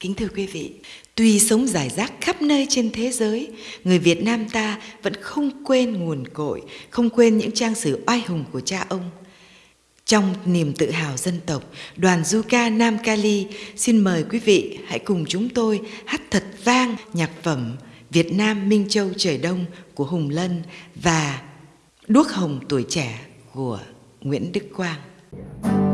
Kính thưa quý vị, tuy sống rải rác khắp nơi trên thế giới, người Việt Nam ta vẫn không quên nguồn cội, không quên những trang sử oai hùng của cha ông. Trong niềm tự hào dân tộc, đoàn du ca Nam Cali xin mời quý vị hãy cùng chúng tôi hát thật vang nhạc phẩm Việt Nam Minh Châu Trời Đông của Hùng Lân và Đuốc Hồng Tuổi Trẻ của Nguyễn Đức Quang. Yeah.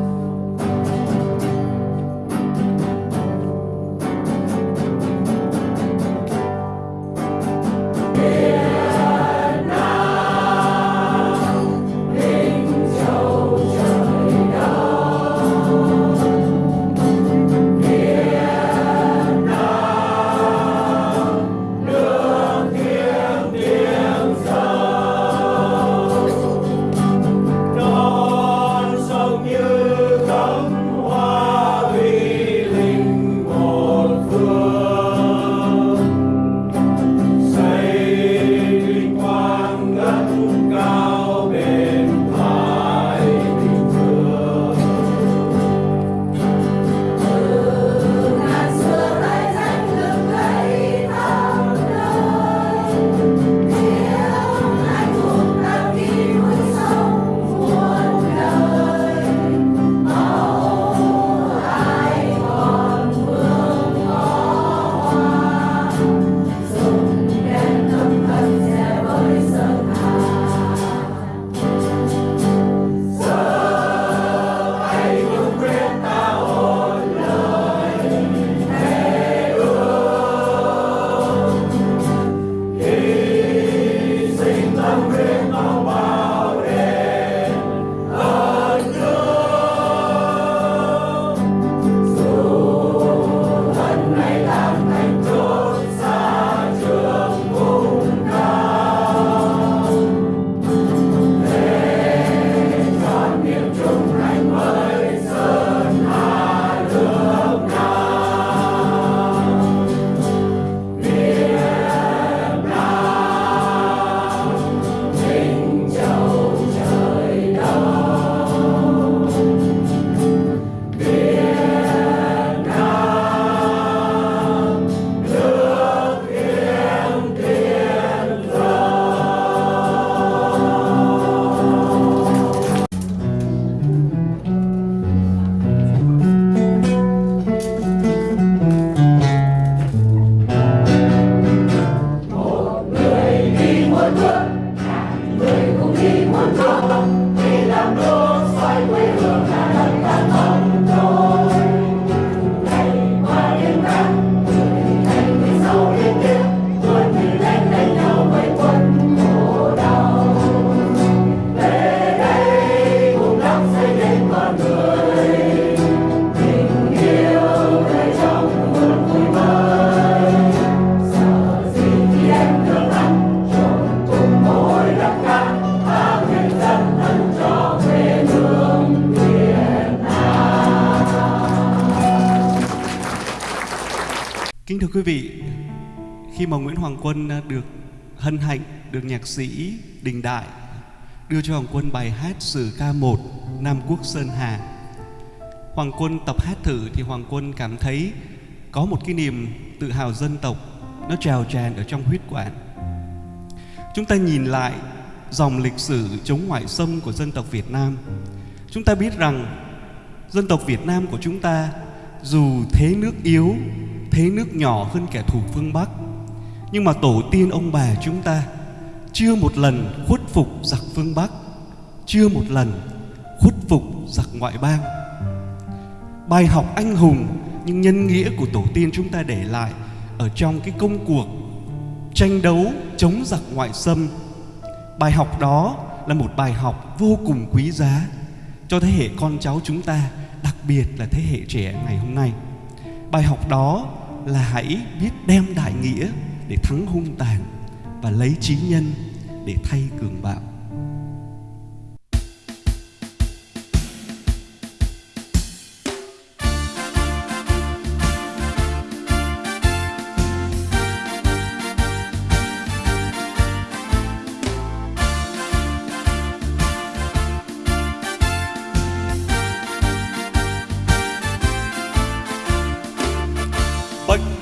Nguyễn Hoàng Quân ờ, được hân hạnh được nhạc sĩ Đình Đại đưa cho Hoàng Quân bài hát sử ca 1 Nam Quốc Sơn Hà. Hoàng Quân tập hát thử thì Hoàng Quân cảm thấy có một cái niềm tự hào dân tộc nó trào tràn ở trong huyết quản. Chúng ta nhìn lại dòng lịch sử chống ngoại xâm của dân tộc Việt Nam. Chúng ta biết rằng dân tộc Việt Nam của chúng ta dù thế nước yếu, thế nước nhỏ hơn kẻ thù phương Bắc nhưng mà tổ tiên ông bà chúng ta Chưa một lần khuất phục giặc phương Bắc Chưa một lần khuất phục giặc ngoại bang Bài học anh hùng nhưng nhân nghĩa của tổ tiên chúng ta để lại Ở trong cái công cuộc tranh đấu chống giặc ngoại xâm Bài học đó là một bài học vô cùng quý giá cho thế hệ con cháu chúng ta, đặc biệt là thế hệ trẻ ngày hôm nay. Bài học đó là hãy biết đem đại nghĩa để thắng hung tàn và lấy trí nhân để thay cường bạo.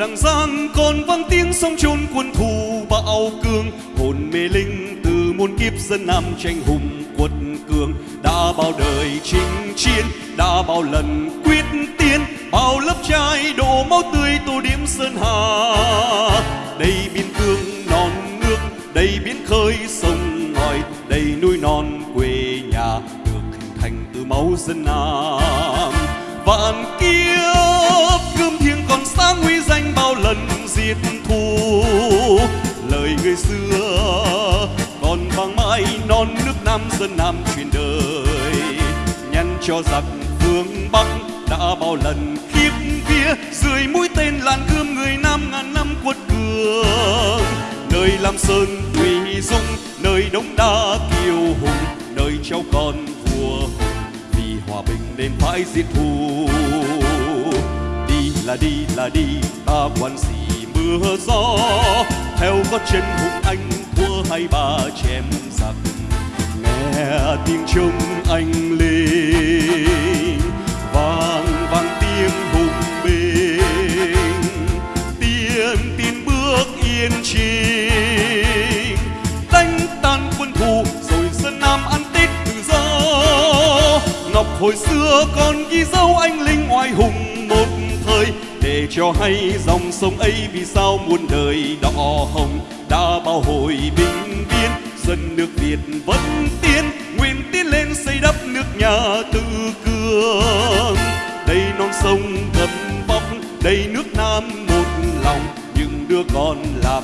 Đằng giang còn vang tiếng sông chôn quân thù bão cương. Hồn mê linh từ muôn kiếp dân nam tranh hùng quật cường. Đã bao đời chinh chiến, đã bao lần quyết tiến. Bao lớp trai đổ máu tươi tô điểm sơn hà. Đây biên cương non nước đây biển khơi sông ngòi. Đây núi non quê nhà được hình thành từ máu dân nam vạn kiếp gươm thiêng còn sáng nguy danh bao lần diệt thù. Lời người xưa, còn vang mãi non nước nam dân nam truyền đời. Nhắn cho giặc phương bắc đã bao lần khiếp vía, dưới mũi tên làn gươm người nam ngàn năm quật cường. Nơi lam sơn thủy dung nơi đống đa kiêu hùng, nơi trao còn nên phải diệt thù. Đi là đi là đi, ta quan gì mưa gió. Theo gót chân hùng anh, thua hai ba chém giặc. Nghe tiếng trống anh lên vang vang tiếng hùng binh tiên tin bước yên trình hồi xưa còn ghi dấu anh linh oai hùng một thời. Để cho hay dòng sông ấy vì sao muôn đời đỏ hồng. Đã bao hồi bình biên dân nước việt vẫn tiến. Nguyện tiến lên xây đắp nước nhà tự cường đây non sông gầm vóc đây nước nam một lòng. Những đứa con lạc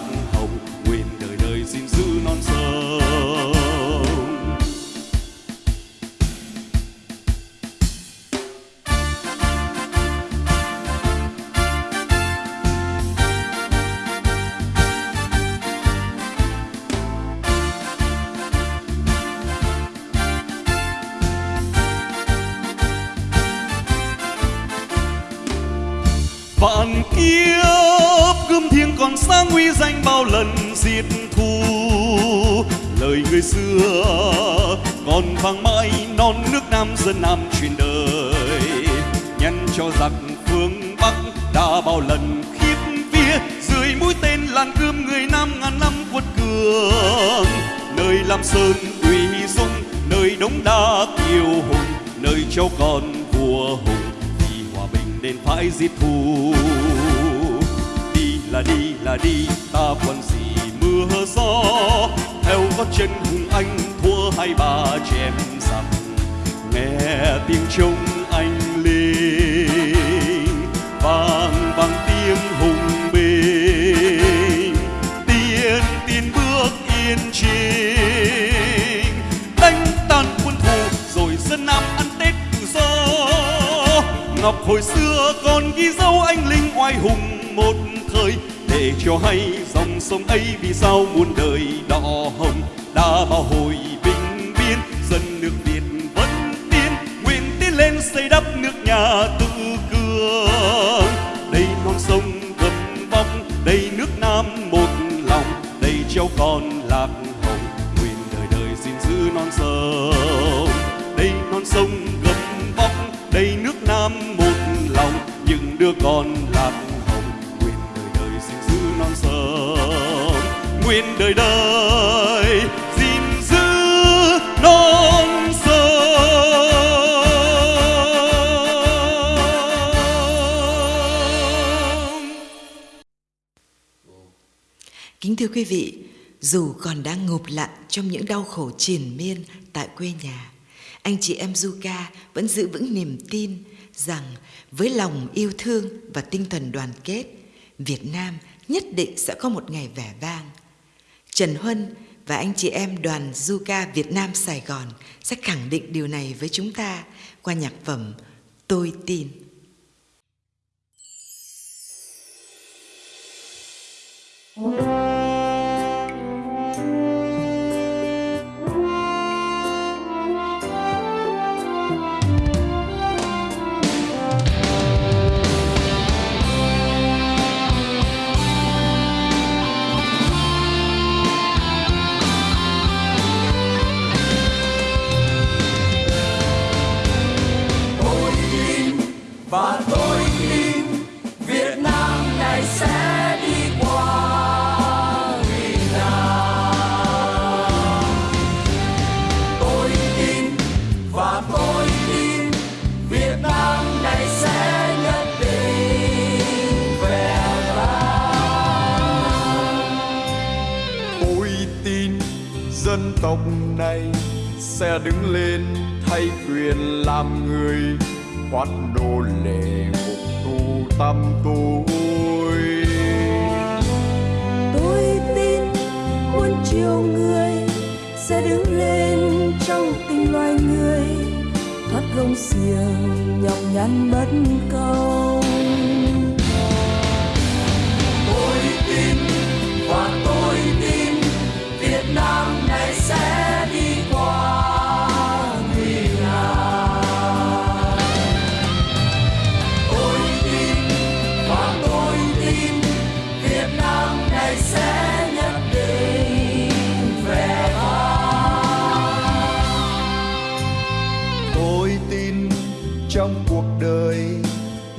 vạn kiếp gươm thiêng còn sáng nguy danh bao lần diệt thù. Lời người xưa còn vang mãi, non nước nam dân nam truyền đời. Nhân cho giặc phương bắc đã bao lần khiếp vía, dưới mũi tên làn gươm người nam ngàn năm quật cường. Nơi lam sơn uy dung, nơi đống đa kiêu hùng, nơi châu con vua hùng nên phải diệt thù. Đi là đi là đi, ta còn gì mưa gió. Theo gót chân hùng anh, thua hai ba chém giặc. Nghe tiếng trống anh lên, vang vang tiếng hùng binh tiên tiên bước yên chiến ngọc hồi xưa còn ghi dấu anh linh oai hùng một thời. Để cho hay dòng sông ấy vì sao muôn đời đỏ hồng, đã bao hồi bình biên. Dân nước việt vẫn tiến, nguyện tiến lên xây đắp nước nhà tự cường. Đây non sông gầm vong đây nước nam một lòng, đây treo con lạc Kính thưa quý vị, dù còn đang ngụp lặn trong những đau khổ triền miên tại quê nhà, anh chị em Zuka vẫn giữ vững niềm tin rằng với lòng yêu thương và tinh thần đoàn kết, Việt Nam nhất định sẽ có một ngày vẻ vang. Trần Huân và anh chị em đoàn Zuka Việt Nam Sài Gòn sẽ khẳng định điều này với chúng ta qua nhạc phẩm Tôi tin. Tộc này sẽ đứng lên thay quyền làm người thoát nô lệ phục tù tâm tôi tôi tin muôn triệu người sẽ đứng lên trong tình loài người, thoát gông xiềng nhọc nhằn bất công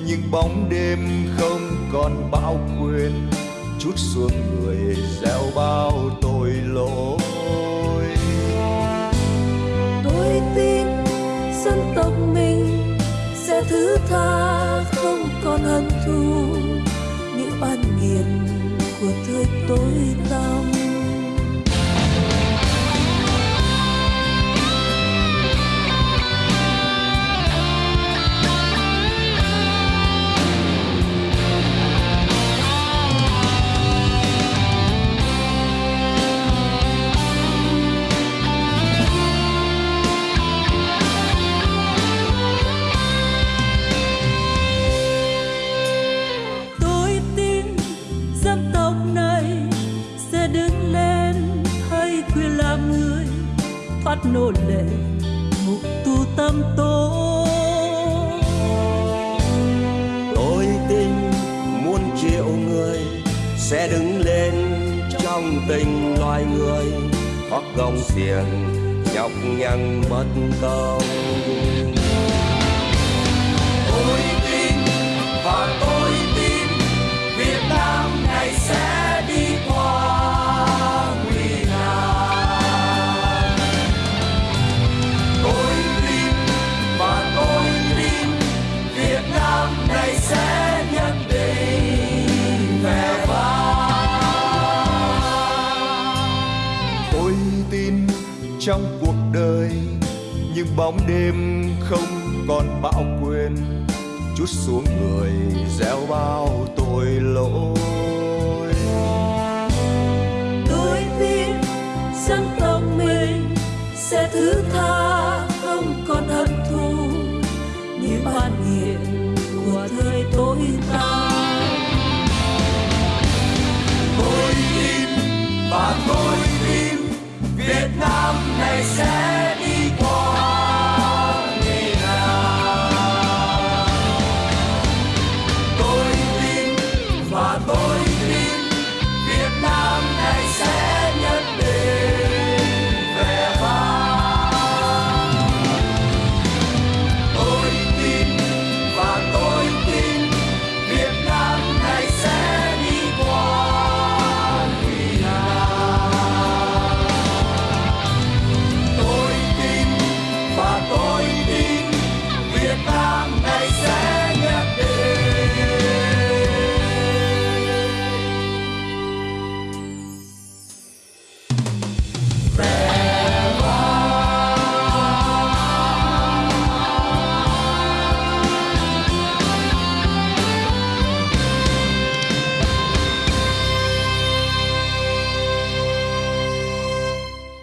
những bóng đêm không còn bao quyền chút xuống người gieo bao tội lỗi. Tôi tin dân tộc mình sẽ thứ tha không còn hận thù. Những oan nghiệt của thời tối tăm phát nô lệ ngục tu tâm tối. Tôi tin muôn triệu người sẽ đứng lên trong tình loài người thoát gông xiềng nhọc nhằn bất công. Bóng đêm không còn bão quên chút xuống người gieo bao